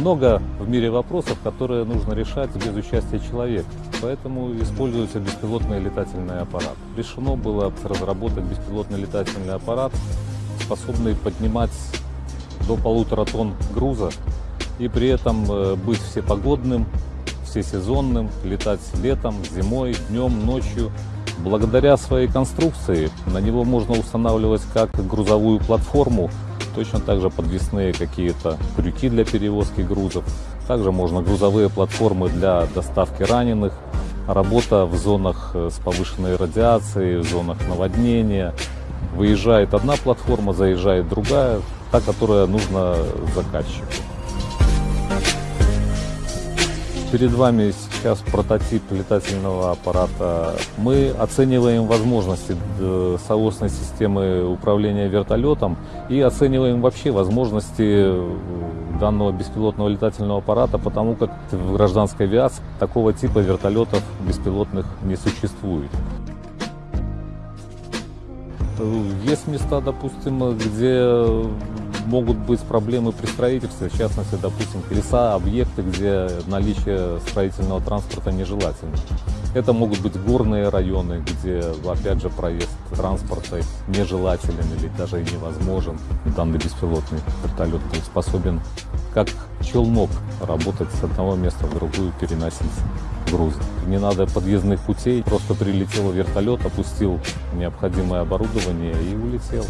много в мире вопросов, которые нужно решать без участия человека. Поэтому используется беспилотный летательный аппарат. Решено было разработать беспилотный летательный аппарат, способный поднимать до полутора тонн груза и при этом э, быть всепогодным, всесезонным, летать летом, зимой, днем, ночью. Благодаря своей конструкции на него можно устанавливать как грузовую платформу, точно так же подвесные какие-то крюки для перевозки грузов. Также можно грузовые платформы для доставки раненых, работа в зонах э, с повышенной радиацией, в зонах наводнения. Выезжает одна платформа, заезжает другая, та, которая нужна заказчику. Перед вами сейчас прототип летательного аппарата. Мы оцениваем возможности э, соосной системы управления вертолетом и оцениваем вообще возможности э, данного беспилотного летательного аппарата, потому как в гражданской авиации такого типа вертолетов беспилотных не существует. Есть места, допустим, где могут быть проблемы при строительстве, в частности, допустим, леса, объекты, где наличие строительного транспорта нежелательно. Это могут быть горные районы, где, опять же, проезд транспорта нежелателен или даже невозможен. Данный беспилотный вертолет способен, как челнок, работать с одного места в другую, переносить грузы. Не надо подъездных путей, просто прилетел вертолет, опустил необходимое оборудование и улетел.